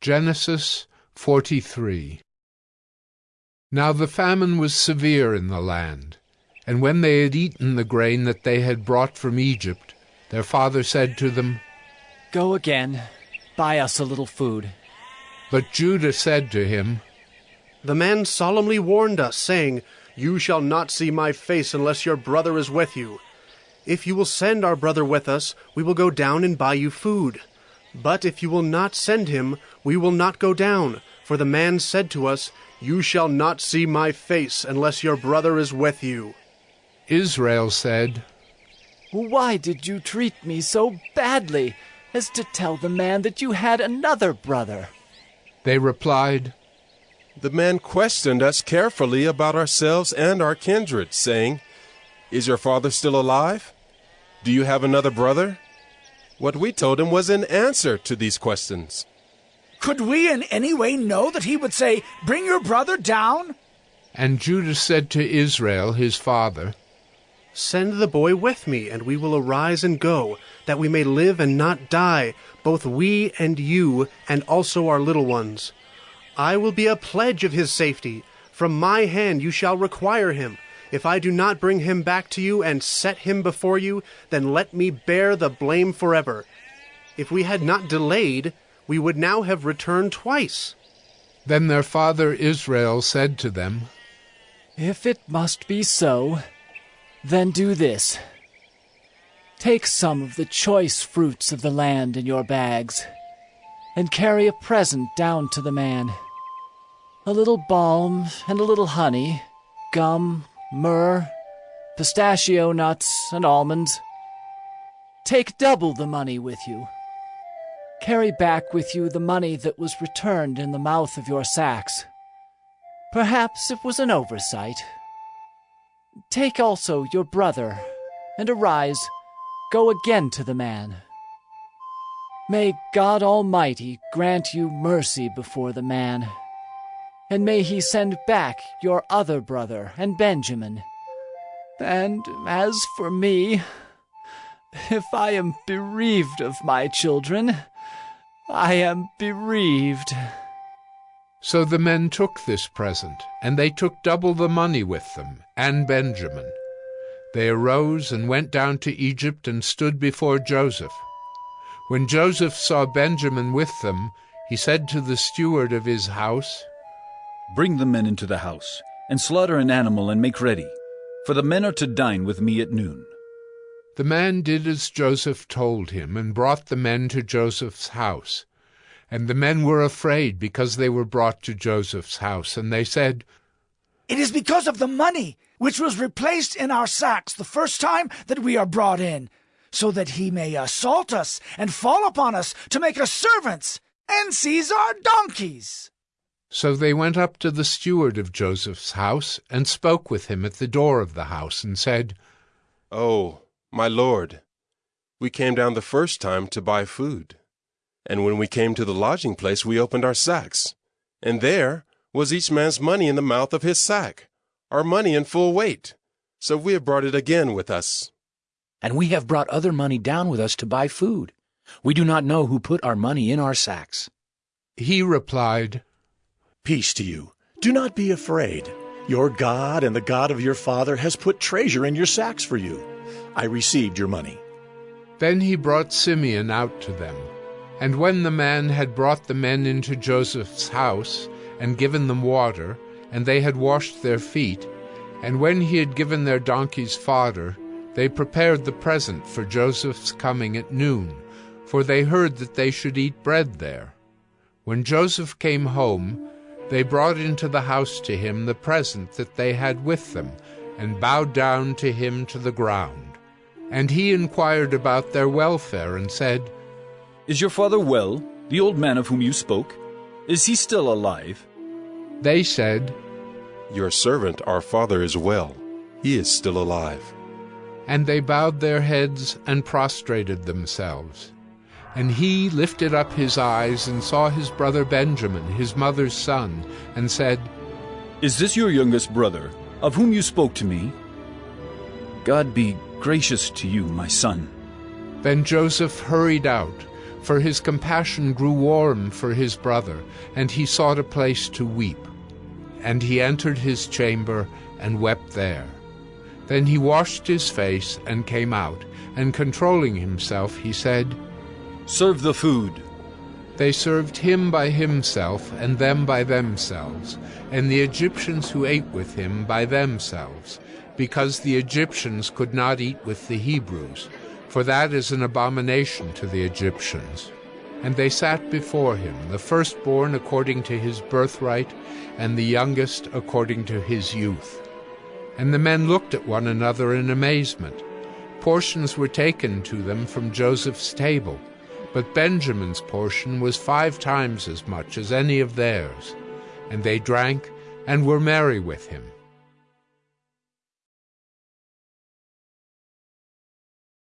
Genesis 43 Now the famine was severe in the land, and when they had eaten the grain that they had brought from Egypt, their father said to them, Go again, buy us a little food. But Judah said to him, The man solemnly warned us, saying, You shall not see my face unless your brother is with you. If you will send our brother with us, we will go down and buy you food. But if you will not send him, we will not go down. For the man said to us, You shall not see my face unless your brother is with you. Israel said, Why did you treat me so badly as to tell the man that you had another brother? They replied, The man questioned us carefully about ourselves and our kindred, saying, Is your father still alive? Do you have another brother? What we told him was an answer to these questions. Could we in any way know that he would say, Bring your brother down? And Judah said to Israel his father, Send the boy with me, and we will arise and go, that we may live and not die, both we and you, and also our little ones. I will be a pledge of his safety. From my hand you shall require him. If I do not bring him back to you and set him before you, then let me bear the blame forever. If we had not delayed, we would now have returned twice. Then their father Israel said to them, If it must be so, then do this. Take some of the choice fruits of the land in your bags, and carry a present down to the man. A little balm and a little honey, gum, myrrh, pistachio nuts, and almonds. Take double the money with you. Carry back with you the money that was returned in the mouth of your sacks. Perhaps it was an oversight. Take also your brother, and arise, go again to the man. May God Almighty grant you mercy before the man, and may he send back your other brother and Benjamin. And as for me, if I am bereaved of my children, I am bereaved. So the men took this present, and they took double the money with them, and Benjamin. They arose and went down to Egypt and stood before Joseph. When Joseph saw Benjamin with them, he said to the steward of his house, Bring the men into the house, and slaughter an animal and make ready, for the men are to dine with me at noon. The man did as Joseph told him, and brought the men to Joseph's house. And the men were afraid because they were brought to Joseph's house, and they said, It is because of the money which was replaced in our sacks the first time that we are brought in, so that he may assault us and fall upon us to make us servants and seize our donkeys. So they went up to the steward of Joseph's house and spoke with him at the door of the house, and said, Oh, my lord, we came down the first time to buy food. And when we came to the lodging place, we opened our sacks. And there was each man's money in the mouth of his sack, our money in full weight. So we have brought it again with us. And we have brought other money down with us to buy food. We do not know who put our money in our sacks. He replied, Peace to you. Do not be afraid. Your God and the God of your father has put treasure in your sacks for you. I received your money. Then he brought Simeon out to them. And when the man had brought the men into Joseph's house, and given them water, and they had washed their feet, and when he had given their donkeys fodder, they prepared the present for Joseph's coming at noon, for they heard that they should eat bread there. When Joseph came home, they brought into the house to him the present that they had with them, and bowed down to him to the ground. And he inquired about their welfare, and said, Is your father well, the old man of whom you spoke? Is he still alive? They said, Your servant, our father, is well. He is still alive. And they bowed their heads and prostrated themselves. And he lifted up his eyes and saw his brother Benjamin, his mother's son, and said, Is this your youngest brother, of whom you spoke to me? God be gracious to you, my son. Then Joseph hurried out, For his compassion grew warm for his brother, and he sought a place to weep. And he entered his chamber and wept there. Then he washed his face and came out, and controlling himself, he said, Serve the food. They served him by himself, and them by themselves, and the Egyptians who ate with him by themselves, because the Egyptians could not eat with the Hebrews, for that is an abomination to the Egyptians. And they sat before him, the firstborn according to his birthright, and the youngest according to his youth. And the men looked at one another in amazement. Portions were taken to them from Joseph's table, but Benjamin's portion was five times as much as any of theirs. And they drank and were merry with him.